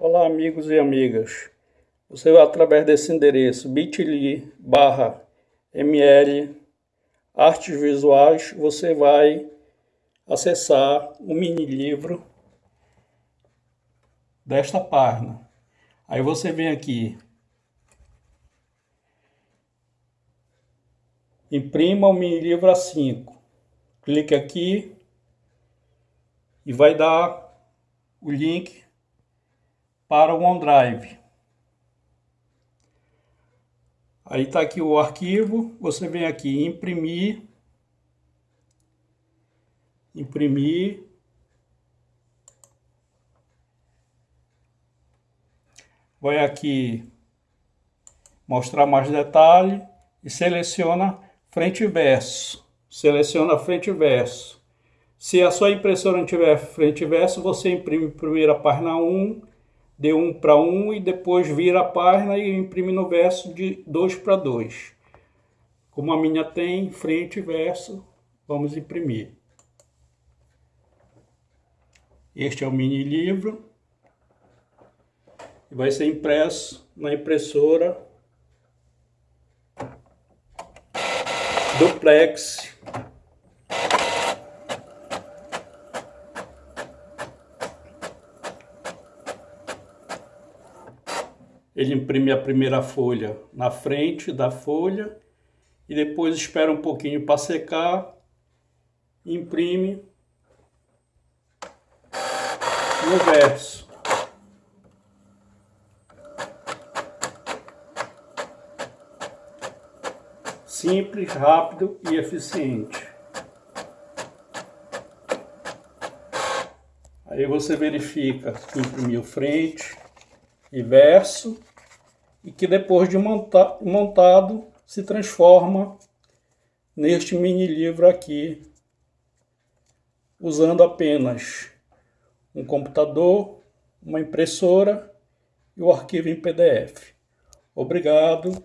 Olá amigos e amigas, você vai através desse endereço bit.ly barra ml artes visuais, você vai acessar o mini livro desta página. Aí você vem aqui, imprima o mini livro A5, clique aqui e vai dar o link para o OneDrive. Aí está aqui o arquivo, você vem aqui imprimir, imprimir, vai aqui mostrar mais detalhe e seleciona frente e verso, seleciona frente e verso. Se a sua impressora não tiver frente e verso, você imprime primeiro a página 1 de 1 para 1 e depois vira a página e imprime no verso de 2 para 2. Como a minha tem frente e verso, vamos imprimir. Este é o mini livro. E vai ser impresso na impressora duplex Ele imprime a primeira folha na frente da folha e depois espera um pouquinho para secar, imprime no verso. Simples, rápido e eficiente. Aí você verifica que imprimiu frente e verso e que depois de monta montado se transforma neste mini livro aqui, usando apenas um computador, uma impressora e o arquivo em PDF. Obrigado